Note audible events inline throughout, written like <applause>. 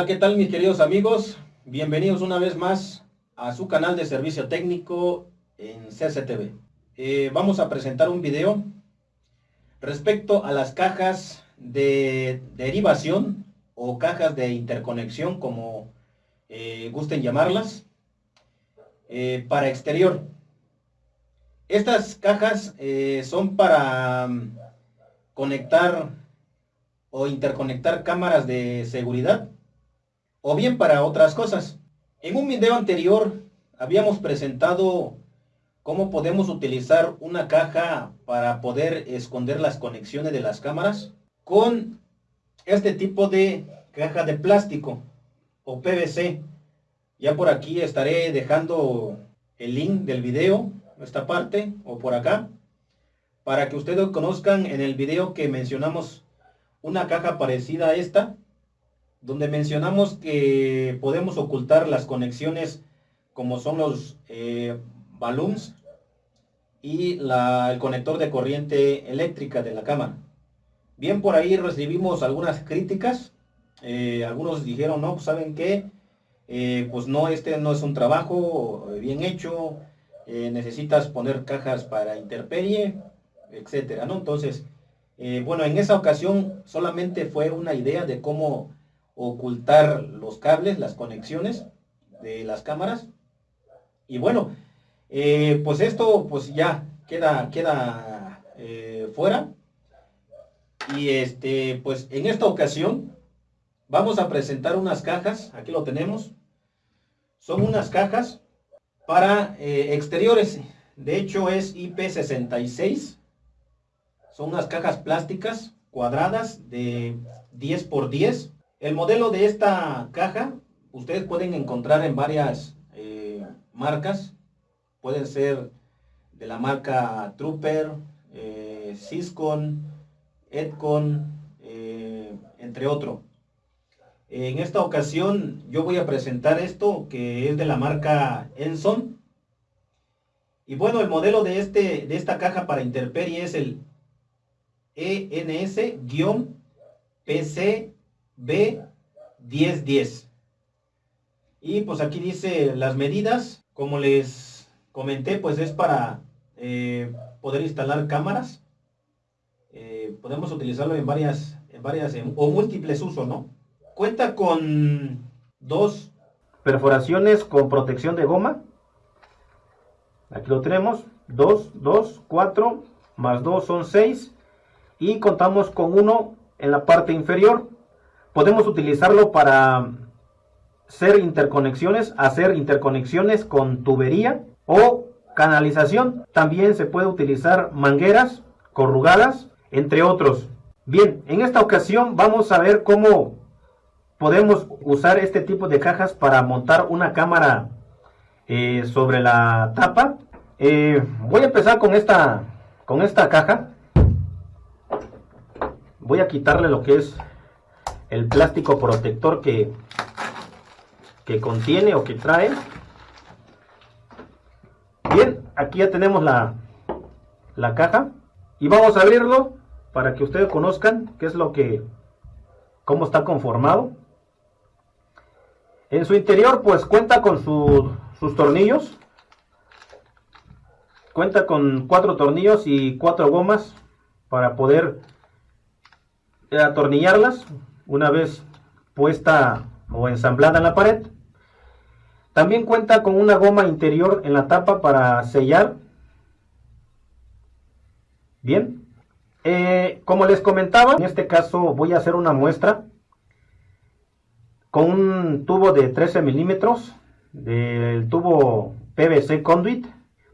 Hola, ¿qué tal mis queridos amigos? Bienvenidos una vez más a su canal de servicio técnico en CCTV. Eh, vamos a presentar un video respecto a las cajas de derivación o cajas de interconexión, como eh, gusten llamarlas, eh, para exterior. Estas cajas son para mm, conectar o interconectar cámaras de seguridad o bien para otras cosas. En un video anterior habíamos presentado cómo podemos utilizar una caja para poder esconder las conexiones de las cámaras con este tipo de caja de plástico o PVC. Ya por aquí estaré dejando el link del video, esta parte o por acá, para que ustedes conozcan en el video que mencionamos una caja parecida a esta, donde mencionamos que podemos ocultar las conexiones como son los eh, balloons y el conector de corriente eléctrica de la cámara. Bien, por ahí recibimos algunas críticas. Eh, algunos dijeron, no, pues, ¿saben qué? Eh, pues no, este no es un trabajo bien hecho. necesitas poner cajas para interperie, etcétera, ¿no? Entonces, bueno, en esa ocasión solamente fue una idea de cómo ocultar los cables, las conexiones de las cámaras. Y bueno, eh, pues esto pues ya queda, queda eh, fuera. Y este, pues en esta ocasión vamos a presentar unas cajas, aquí lo tenemos. Son unas cajas para eh, exteriores. De hecho es IP66. Son unas cajas plásticas cuadradas de 10 por 10 el modelo de esta caja ustedes pueden encontrar en varias eh, marcas. Pueden ser de la marca Trooper, eh, Syscon, Edcon, eh, entre otros. En esta ocasión yo voy a presentar esto que es de la marca Enson. Y bueno, el modelo de, este, de esta caja para interperie es el ENS-PC B1010. Y pues aquí dice las medidas, como les comenté, pues es para eh, poder instalar cámaras. Eh, podemos utilizarlo en varias, en varias o múltiples usos, ¿no? Cuenta con dos perforaciones con protección de goma. Aquí lo tenemos. 2, 2, 4, más 2 son 6. Y contamos con uno en la parte inferior podemos utilizarlo para hacer interconexiones, hacer interconexiones con tubería o canalización. También se puede utilizar mangueras corrugadas, entre otros. Bien, en esta ocasión vamos a ver cómo podemos usar este tipo de cajas para montar una cámara eh, sobre la tapa. Eh, voy a empezar con esta, con esta caja. Voy a quitarle lo que es el plástico protector que, que contiene o que trae. Bien, aquí ya tenemos la, la caja y vamos a abrirlo para que ustedes conozcan qué es lo que, cómo está conformado. En su interior pues cuenta con sus tornillos. Cuenta con cuatro tornillos y cuatro gomas para poder atornillarlas una vez puesta o ensamblada en la pared. También cuenta con una goma interior en la tapa para sellar. Bien. Eh, como les comentaba, en este caso voy a hacer una muestra con un tubo de 13 milímetros del tubo PVC conduit.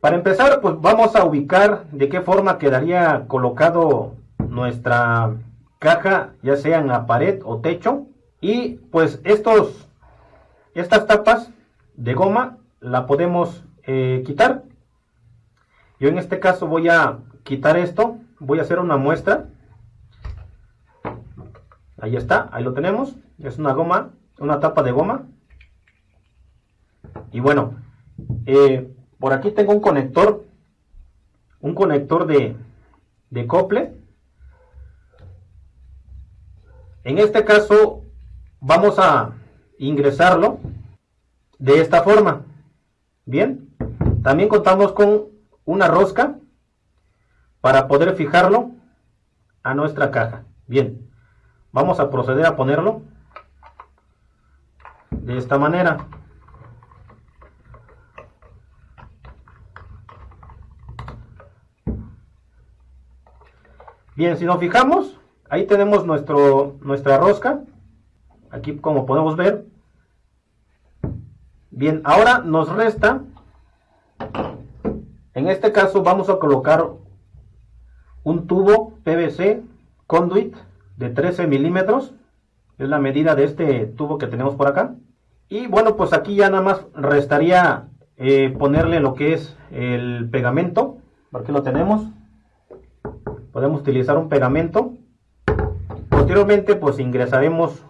Para empezar, pues vamos a ubicar de qué forma quedaría colocado nuestra caja, ya sea en la pared o techo. Y pues estos, estas tapas de goma la podemos eh, quitar. Yo en este caso voy a quitar esto, voy a hacer una muestra. Ahí está, ahí lo tenemos. Es una goma, una tapa de goma. Y bueno, eh, por aquí tengo un conector, un conector de, de cople en este caso vamos a ingresarlo de esta forma. Bien, también contamos con una rosca para poder fijarlo a nuestra caja. Bien, vamos a proceder a ponerlo de esta manera. Bien, si nos fijamos, ahí tenemos nuestro, nuestra rosca. Aquí como podemos ver. Bien, ahora nos resta, en este caso vamos a colocar un tubo PVC conduit de 13 milímetros. Es la medida de este tubo que tenemos por acá. Y bueno, pues aquí ya nada más restaría eh, ponerle lo que es el pegamento. Aquí lo tenemos podemos utilizar un pegamento posteriormente pues ingresaremos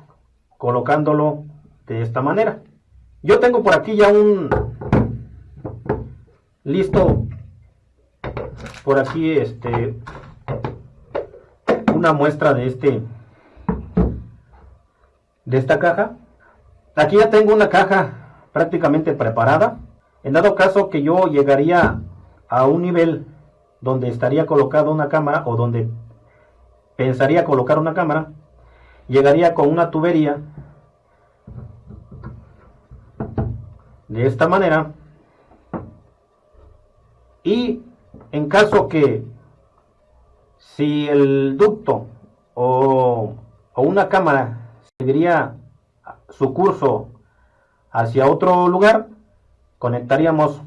colocándolo de esta manera. Yo tengo por aquí ya un listo. Por aquí este una muestra de este de esta caja. Aquí ya tengo una caja prácticamente preparada. En dado caso que yo llegaría a un nivel donde estaría colocada una cámara o donde pensaría colocar una cámara, llegaría con una tubería de esta manera y en caso que si el ducto o, una cámara seguiría su curso hacia otro lugar, conectaríamos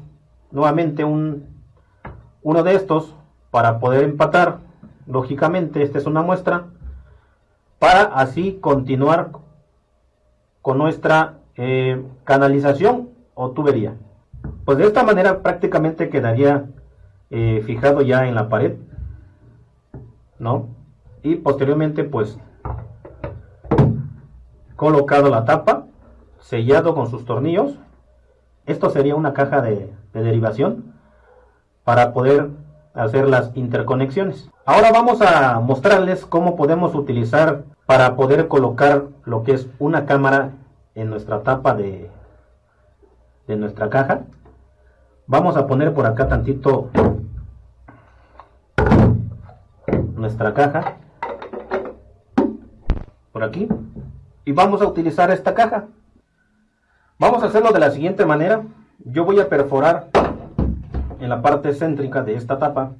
nuevamente un uno de estos para poder empatar. Lógicamente, esta es una muestra para así continuar con nuestra eh, canalización o tubería. Pues de esta manera prácticamente quedaría eh, fijado ya en la pared, ¿no? Y posteriormente pues colocado la tapa, sellado con sus tornillos. Esto sería una caja de derivación para poder hacer las interconexiones. Ahora vamos a mostrarles cómo podemos utilizar para poder colocar lo que es una cámara en nuestra tapa de, de nuestra caja. Vamos a poner por acá tantito nuestra caja por aquí y vamos a utilizar esta caja vamos a hacerlo de la siguiente manera yo voy a perforar en la parte céntrica de esta tapa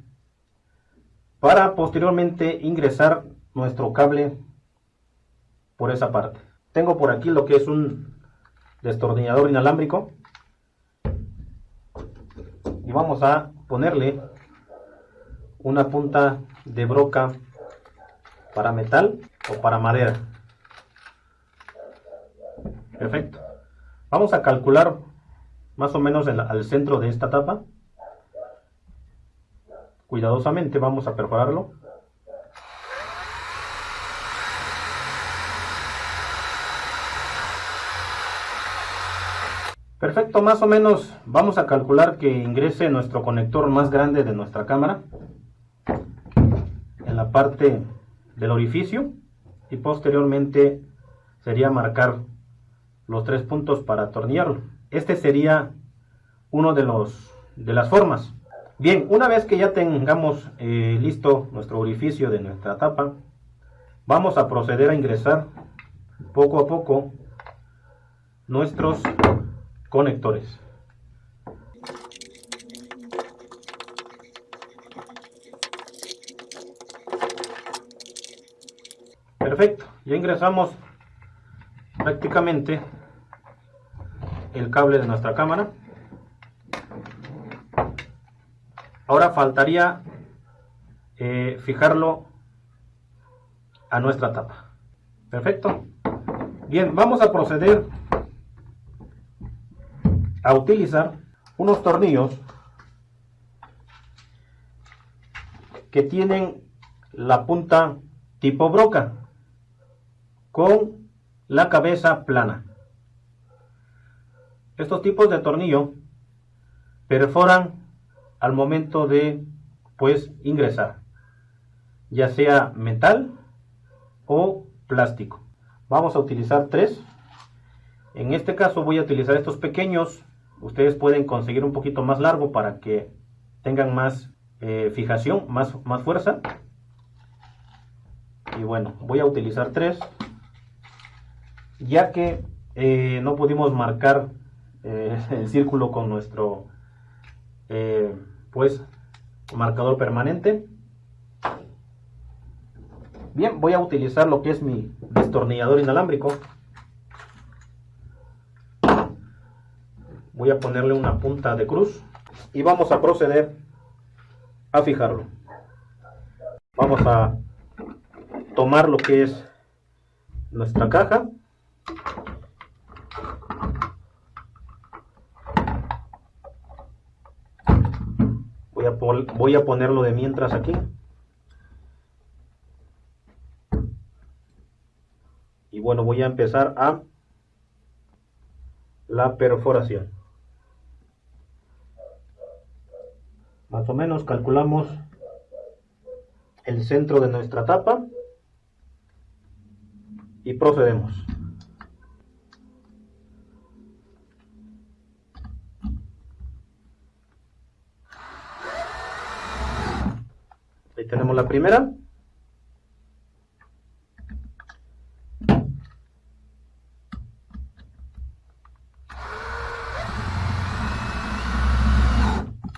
para posteriormente ingresar nuestro cable por esa parte. Tengo por aquí lo que es un destornillador inalámbrico y vamos a ponerle una punta de broca para metal o para madera. Perfecto. Vamos a calcular más o menos al centro de esta tapa Cuidadosamente vamos a perforarlo. Perfecto, más o menos vamos a calcular que ingrese nuestro conector más grande de nuestra cámara en la parte del orificio y posteriormente sería marcar los tres puntos para atornillarlo. Este sería uno de los de las formas. Bien, una vez que ya tengamos eh, listo nuestro orificio de nuestra tapa, vamos a proceder a ingresar poco a poco nuestros conectores. Perfecto, ya ingresamos prácticamente el cable de nuestra cámara. Ahora faltaría eh, fijarlo a nuestra tapa. Perfecto. Bien, vamos a proceder a utilizar unos tornillos que tienen la punta tipo broca con la cabeza plana. Estos tipos de tornillo perforan al momento de pues ingresar ya sea metal o plástico vamos a utilizar tres En este caso voy a utilizar estos pequeños. Ustedes pueden conseguir un poquito más largo para que tengan más eh, fijación, más, más fuerza. Y bueno, voy a utilizar tres. Ya que eh, no pudimos marcar eh, <laughs> el círculo con nuestro pues marcador permanente. Bien, voy a utilizar lo que es mi destornillador inalámbrico. Voy a ponerle una punta de cruz y vamos a proceder a fijarlo. Vamos a tomar lo que es nuestra caja. Voy a, ponerlo de mientras aquí. y bueno voy a empezar a la perforación más o menos calculamos el centro de nuestra tapa y procedemos ahí tenemos la primera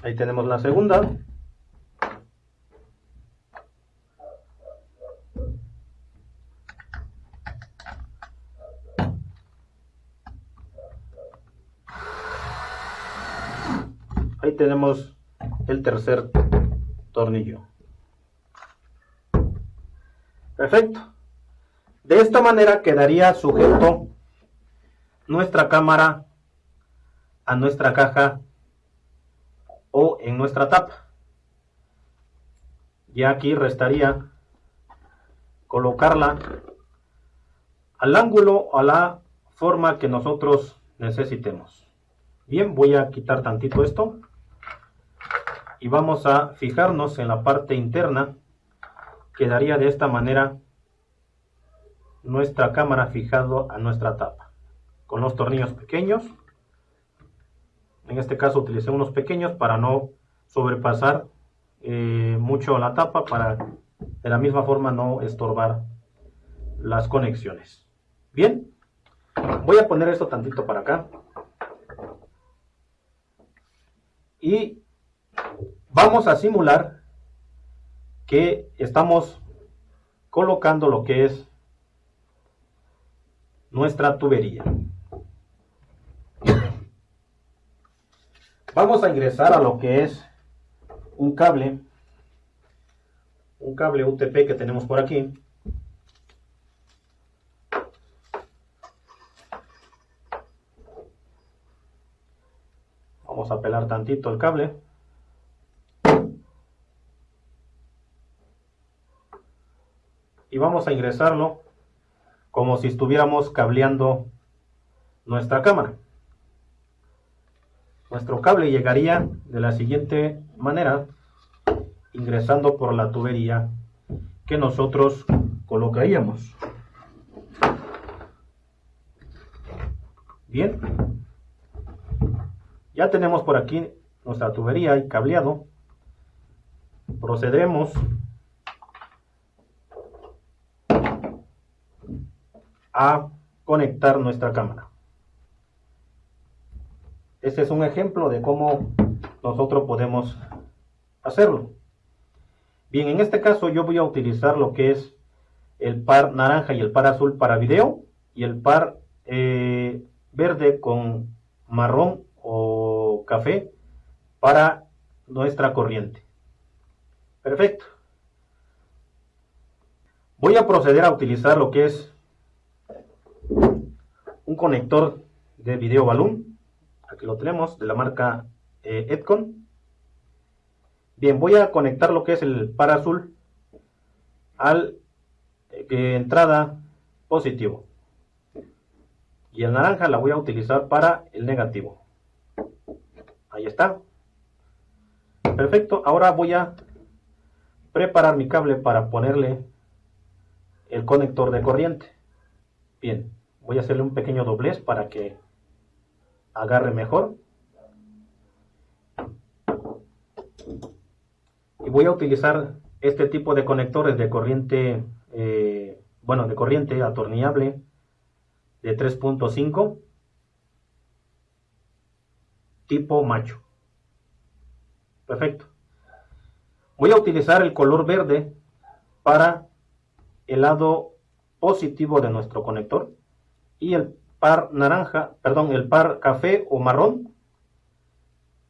Ahí tenemos la segunda. Ahí tenemos el tercer tornillo. Perfecto. De esta manera quedaría sujeto nuestra cámara a nuestra caja o en nuestra tapa. Ya aquí restaría colocarla al ángulo a la forma que nosotros necesitemos. Bien, voy a quitar tantito esto y vamos a fijarnos en la parte interna. Quedaría de esta manera nuestra cámara fijado a nuestra tapa con los tornillos pequeños en este caso utilicé unos pequeños para no sobrepasar eh, mucho la tapa para de la misma forma no estorbar las conexiones. Bien, voy a poner esto tantito para acá. Y vamos a simular que estamos colocando lo que es nuestra tubería. Vamos a ingresar a lo que es un cable, un cable UTP que tenemos por aquí. Vamos a pelar tantito el cable. Vamos a ingresarlo como si estuviéramos cableando nuestra cámara. Nuestro cable llegaría de la siguiente manera, ingresando por la tubería que nosotros colocaríamos. Bien, ya tenemos por aquí nuestra tubería y cableado. Procederemos a conectar nuestra cámara. Este es un ejemplo de cómo nosotros podemos hacerlo. Bien, en este caso yo voy a utilizar lo que es el par naranja y el par azul para video y el par eh, verde con marrón o café para nuestra corriente. Perfecto. Voy a proceder a utilizar lo que es conector de video balloon Aquí lo tenemos, de la marca eh, Edcon. Bien, voy a conectar lo que es el par azul al eh, entrada positivo. Y el naranja la voy a utilizar para el negativo. Ahí está. Perfecto, ahora voy a preparar mi cable para ponerle el conector de corriente. Bien, voy a hacerle un pequeño doblez para que agarre mejor. Y voy a utilizar este tipo de conectores de corriente, eh, bueno, de corriente atornillable de 3.5 tipo macho. Perfecto. Voy a utilizar el color verde para el lado positivo de nuestro conector y el par naranja, perdón, el par café o marrón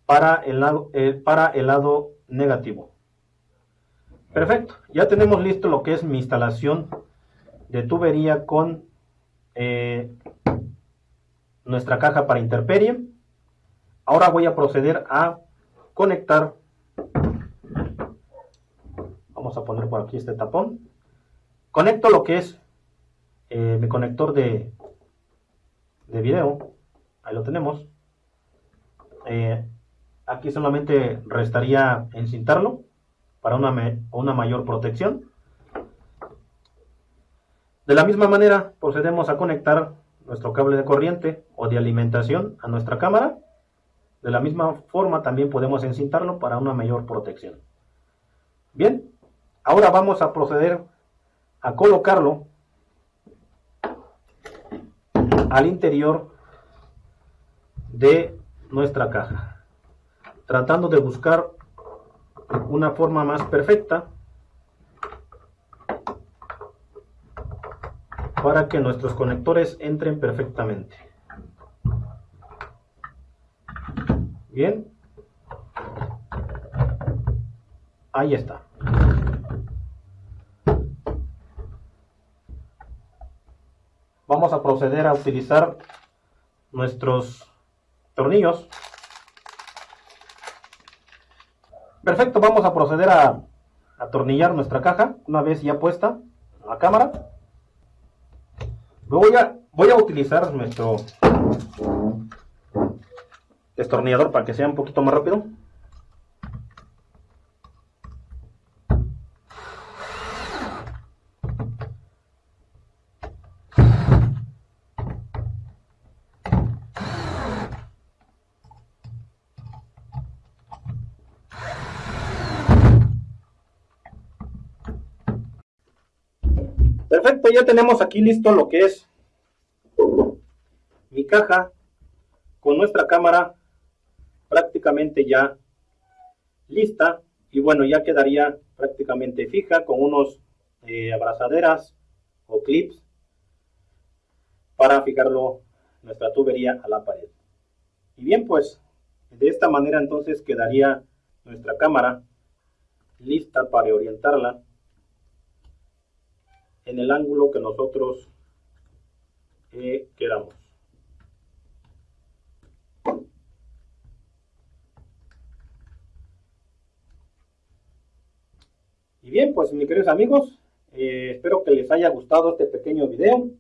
para el lado, eh, para el lado negativo. Perfecto, ya tenemos listo lo que es mi instalación de tubería con eh, nuestra caja para interperie. Ahora voy a proceder a conectar. Vamos a poner por aquí este tapón. Conecto lo que es eh, mi conector de, de video. Ahí lo tenemos. Eh, aquí solamente restaría encintarlo para una, una mayor protección. De la misma manera procedemos a conectar nuestro cable de corriente o de alimentación a nuestra cámara. De la misma forma también podemos encintarlo para una mayor protección. Bien, ahora vamos a proceder a colocarlo al interior de nuestra caja, tratando de buscar una forma más perfecta para que nuestros conectores entren perfectamente. Bien. Ahí está. Vamos a proceder a utilizar nuestros tornillos Perfecto, vamos a proceder a atornillar nuestra caja una vez ya puesta la cámara. Voy a, voy a utilizar nuestro destornillador para que sea un poquito más rápido. Perfecto, ya tenemos aquí listo lo que es mi caja con nuestra cámara prácticamente ya lista y bueno ya quedaría prácticamente fija con unos eh, abrazaderas o clips para fijarlo nuestra tubería a la pared. Y bien pues de esta manera entonces quedaría nuestra cámara lista para orientarla en el ángulo que nosotros eh, queramos. Y bien, pues mis queridos amigos, eh, espero que les haya gustado este pequeño video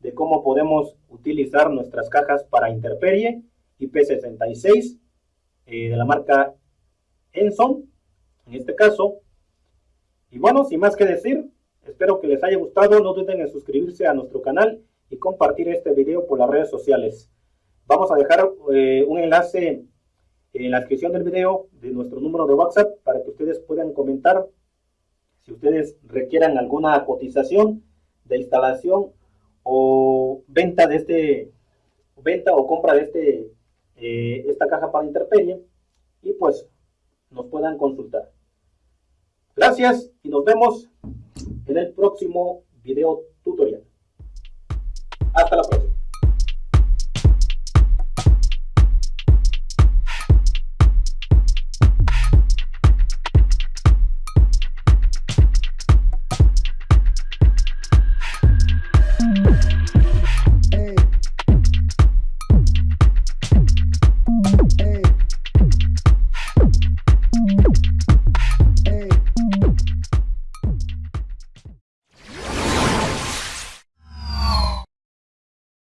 de cómo podemos utilizar nuestras cajas para interperie IP66 eh, de la marca Enson, en este caso. Y bueno, sin más que decir, Espero que les haya gustado, no duden en suscribirse a nuestro canal y compartir este video por las redes sociales. Vamos a dejar eh, un enlace en la descripción del video de nuestro número de WhatsApp para que ustedes puedan comentar si ustedes requieran alguna cotización de instalación o venta de este venta o compra de este eh, esta caja para interperie y pues nos puedan consultar. Gracias y nos vemos en el próximo video tutorial. Hasta la próxima.